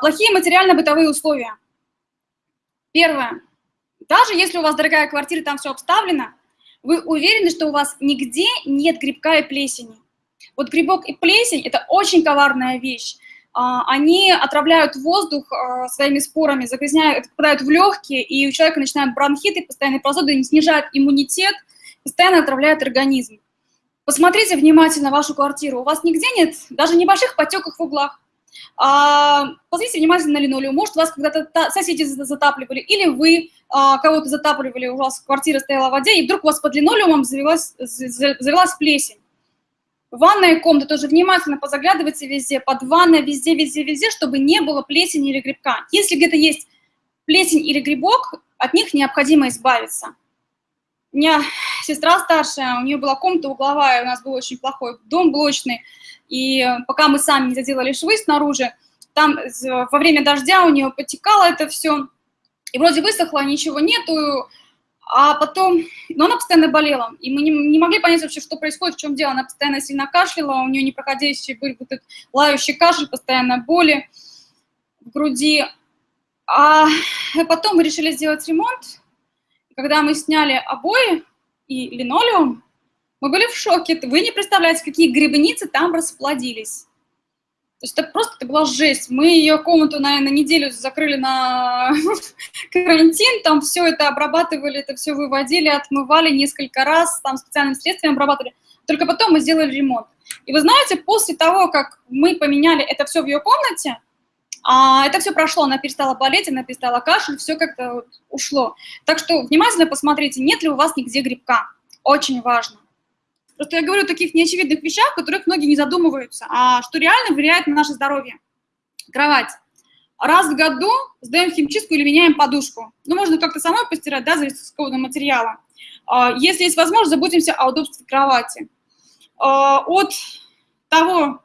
Плохие материально-бытовые условия. Первое. Даже если у вас дорогая квартира, там все обставлено, вы уверены, что у вас нигде нет грибка и плесени. Вот грибок и плесень – это очень коварная вещь. А, они отравляют воздух а, своими спорами, загрязняют, попадают в легкие, и у человека начинают бронхиты, постоянные простуды, снижают иммунитет, постоянно отравляют организм. Посмотрите внимательно вашу квартиру. У вас нигде нет даже небольших потеков в углах. А, посмотрите внимательно на линолеум. Может, вас когда-то соседи затапливали, или вы а, кого-то затапливали, у вас квартира стояла в воде, и вдруг у вас под линолеумом завелась, завелась плесень. Ванная комната тоже внимательно позаглядывайте везде, под ванной, везде, везде, везде, чтобы не было плесени или грибка. Если где-то есть плесень или грибок, от них необходимо избавиться. У меня сестра старшая, у нее была комната угловая, у нас был очень плохой дом блочный, и пока мы сами не заделали швы снаружи, там во время дождя у нее потекало это все, и вроде высохло, ничего нету, а потом, но она постоянно болела, и мы не, не могли понять вообще, что происходит, в чем дело. Она постоянно сильно кашляла, у нее непроходящий был вот этот лающий кашель, постоянно боли в груди. А потом мы решили сделать ремонт, когда мы сняли обои и линолеум, мы были в шоке. Вы не представляете, какие грибницы там расплодились. То есть это просто это была жесть. Мы ее комнату, наверное, неделю закрыли на карантин, там все это обрабатывали, это все выводили, отмывали несколько раз, там специальными средствами обрабатывали. Только потом мы сделали ремонт. И вы знаете, после того, как мы поменяли это все в ее комнате, а это все прошло, она перестала болеть, она перестала кашель, все как-то вот ушло. Так что внимательно посмотрите, нет ли у вас нигде грибка. Очень важно. Просто я говорю о таких неочевидных вещах, о которых многие не задумываются, а что реально влияет на наше здоровье. Кровать. Раз в году сдаем химчистку или меняем подушку. Ну, можно как-то самой постирать, да, зависит от какого материала. А, если есть возможность, заботимся о удобстве кровати. А, от того,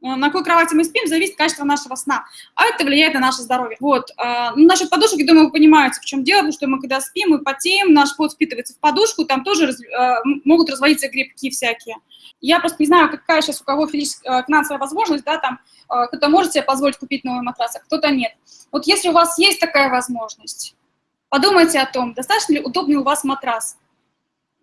на какой кровати мы спим, зависит качество нашего сна, а это влияет на наше здоровье. Вот. Э, ну, насчет подушек, я думаю, вы понимаете, в чем дело, потому что мы когда спим, мы потеем, наш пот впитывается в подушку, там тоже раз, э, могут разводиться грибки всякие. Я просто не знаю, какая сейчас у кого финансовая возможность, да, там, кто-то может себе позволить купить новый матрас, а кто-то нет. Вот если у вас есть такая возможность, подумайте о том, достаточно ли удобный у вас матрас,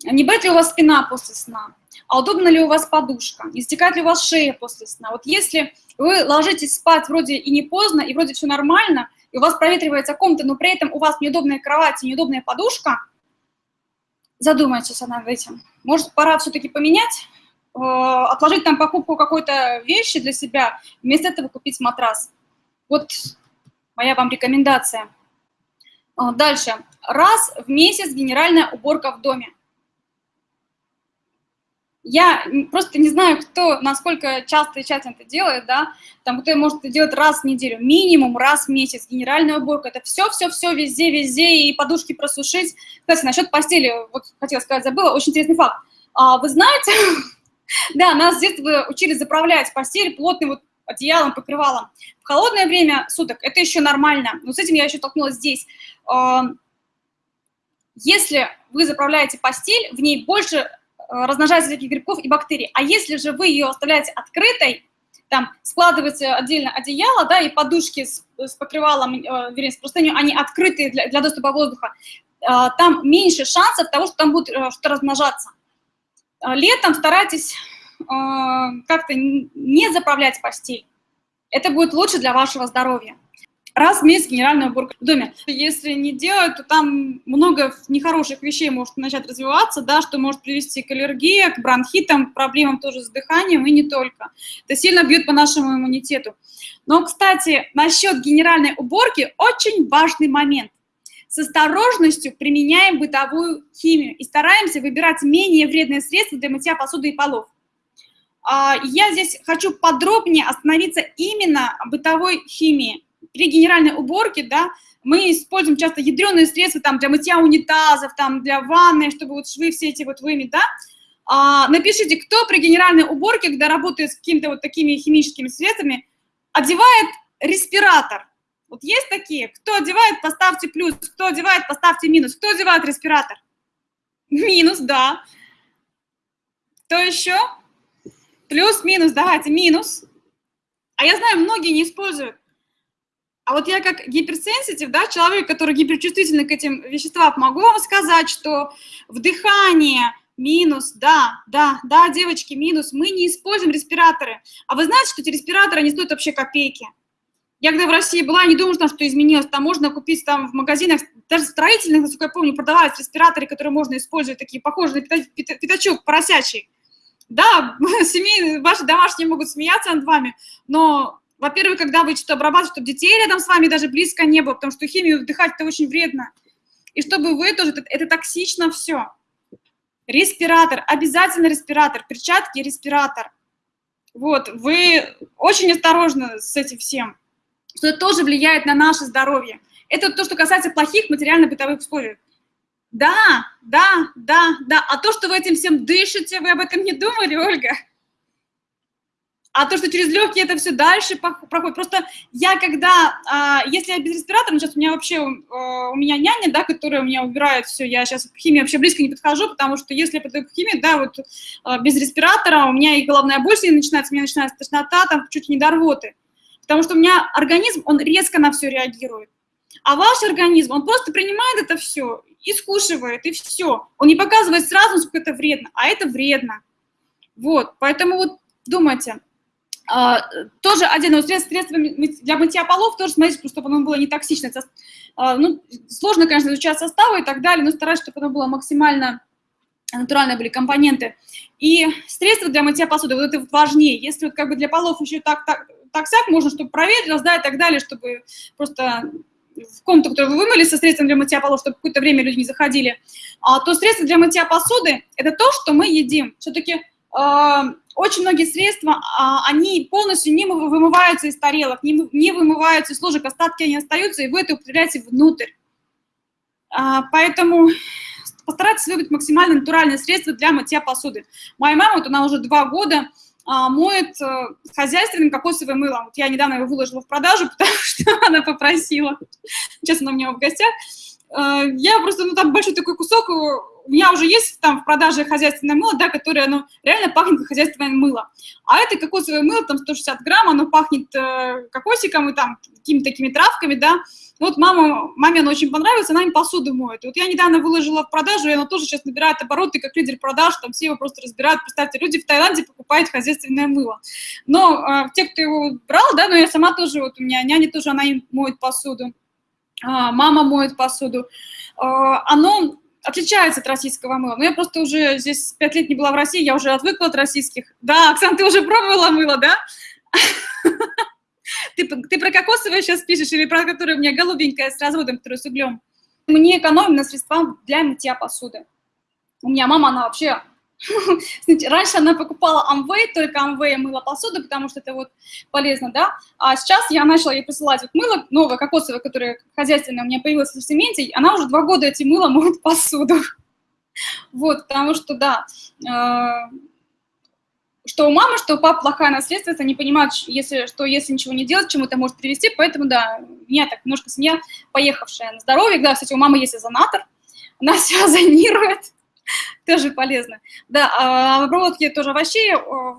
не болит ли у вас спина после сна, а удобна ли у вас подушка, не стекает ли у вас шея после сна. Вот если вы ложитесь спать вроде и не поздно, и вроде все нормально, и у вас проветривается комната, но при этом у вас неудобная кровать и неудобная подушка, задумайтесь над этим. Может, пора все-таки поменять, э, отложить там покупку какой-то вещи для себя, вместо этого купить матрас. Вот моя вам рекомендация. Э, дальше. Раз в месяц генеральная уборка в доме. Я просто не знаю, кто, насколько часто и тщательно это делает, да, там кто может это делать раз в неделю, минимум раз в месяц, генеральная уборка, это все-все-все везде, везде, и подушки просушить. Кстати, насчет постели, вот хотела сказать, забыла, очень интересный факт. А, вы знаете, да, нас с детства учили заправлять постель плотным вот одеялом, покрывалом. В холодное время суток это еще нормально, но с этим я еще столкнулась здесь. Если вы заправляете постель, в ней больше Э, размножается всяких грибков и бактерий. А если же вы ее оставляете открытой, там складываете отдельно одеяло, да, и подушки с, с покрывалом, э, вернее, с простыней, они открыты для, для доступа воздуха, э, там меньше шансов того, что там будет э, что размножаться. Э, летом старайтесь э, как-то не заправлять постель. Это будет лучше для вашего здоровья раз в месяц генеральная уборка в доме. Если не делать, то там много нехороших вещей может начать развиваться, да, что может привести к аллергии, к бронхитам, проблемам тоже с дыханием и не только. Это сильно бьет по нашему иммунитету. Но, кстати, насчет генеральной уборки очень важный момент. С осторожностью применяем бытовую химию и стараемся выбирать менее вредные средства для мытья посуды и полов. А, я здесь хочу подробнее остановиться именно бытовой химии при генеральной уборке, да, мы используем часто ядреные средства там, для мытья унитазов, там, для ванны, чтобы вот швы все эти вот вымыть, да. А, напишите, кто при генеральной уборке, когда работает с какими-то вот такими химическими средствами, одевает респиратор. Вот есть такие? Кто одевает, поставьте плюс, кто одевает, поставьте минус. Кто одевает респиратор? Минус, да. Кто еще? Плюс, минус, давайте, минус. А я знаю, многие не используют. А вот я как гиперсенситив, да, человек, который гиперчувствительный к этим веществам, могу вам сказать, что вдыхание минус, да, да, да, девочки, минус, мы не используем респираторы. А вы знаете, что эти респираторы не стоят вообще копейки? Я когда в России была, не там что изменилось. Там можно купить там в магазинах, даже строительных, насколько я помню, продавались респираторы, которые можно использовать, такие похожие на пятачок поросячий. Да, семьи, ваши домашние могут смеяться над вами, но, во-первых, когда вы что-то обрабатываете, чтобы детей рядом с вами даже близко не было, потому что химию вдыхать это очень вредно. И чтобы вы тоже, это, это токсично все. Респиратор, обязательно респиратор, перчатки, респиратор. Вот, вы очень осторожны с этим всем что это тоже влияет на наше здоровье. Это то, что касается плохих материально-бытовых условий. Да, да, да, да. А то, что вы этим всем дышите, вы об этом не думали, Ольга? А то, что через легкие это все дальше проходит. Просто я когда, а, если я без респиратора, ну, сейчас у меня вообще, у меня няня, да, которая у меня убирает все, я сейчас к химии вообще близко не подхожу, потому что если я подойду к химии, да, вот а, без респиратора у меня и головная боль начинается, у меня начинается тошнота, там чуть не до рвоты потому что у меня организм, он резко на все реагирует. А ваш организм, он просто принимает это все и скушивает, и все. Он не показывает сразу, сколько это вредно, а это вредно. Вот, поэтому вот думайте. А, тоже отдельно средство, средство для мытья полов, тоже смотрите, чтобы оно было не токсичное. А, ну, сложно, конечно, изучать составы и так далее, но стараюсь, чтобы оно было максимально натуральные были компоненты. И средства для мытья посуды, вот это вот важнее. Если вот как бы для полов еще так, так так-сяк, можно, чтобы проверить, да, и так далее, чтобы просто в комнату, которую вы вымыли со средством для мытья полов, чтобы какое-то время люди не заходили, а, то средства для мытья посуды – это то, что мы едим. Все-таки очень многие средства, э, они полностью не вымываются из тарелок, не, вымываются из ложек, остатки они остаются, и вы это употребляете внутрь. А, поэтому постарайтесь выбрать максимально натуральные средства для мытья посуды. Моя мама, вот она уже два года а, моет э, хозяйственным кокосовым мылом. Вот я недавно его выложила в продажу, потому что она попросила. Сейчас она у меня в гостях. Э, я просто, ну, там большой такой кусок, у меня уже есть там в продаже хозяйственное мыло, да, которое, оно реально пахнет как хозяйственное мыло. А это кокосовое мыло, там 160 грамм, оно пахнет э, кокосиком и там какими-то такими травками, да, ну, вот мама, маме оно очень понравилось, она им посуду моет. вот я недавно выложила в продажу, и она тоже сейчас набирает обороты как лидер продаж, там все его просто разбирают. Представьте, люди в Таиланде покупают хозяйственное мыло. Но э, те, кто его брал, да, но я сама тоже, вот у меня няня тоже, она им моет посуду, э, мама моет посуду. Э, оно отличается от российского мыла. Но я просто уже здесь пять лет не была в России, я уже отвыкла от российских. Да, Оксан, ты уже пробовала мыло, да? Ты, ты про кокосовое сейчас пишешь или про которое у меня голубенькое с разводом, которое с углем? Мы не экономим на средствах для мытья посуды. У меня мама, она вообще... Раньше она покупала Amway, только Amway мыла посуду, потому что это вот полезно, да? А сейчас я начала ей присылать вот мыло новое, кокосовое, которое хозяйственное у меня появилось в ассортименте, она уже два года эти мыло моет посуду. Вот, потому что, да, э, что у мамы, что у папы плохая наследственность, они понимают, если, что если ничего не делать, чему это может привести, поэтому, да, у меня так немножко семья поехавшая на здоровье, да, кстати, у мамы есть озонатор, она все озонирует, тоже полезно. Да, а в обработке тоже овощей,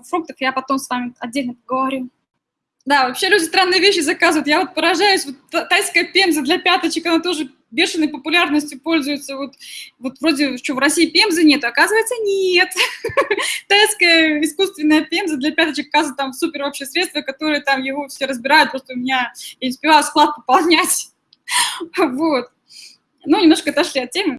фруктов я потом с вами отдельно поговорю. Да, вообще люди странные вещи заказывают. Я вот поражаюсь, вот тайская пемза для пяточек, она тоже бешеной популярностью пользуется. Вот, вот вроде, что в России пемзы нет, оказывается, нет. Тайская искусственная пемза для пяточек, оказывается, там супер вообще средство, которое там его все разбирают, просто у меня, я не успеваю склад пополнять. Вот. Ну, немножко отошли от темы.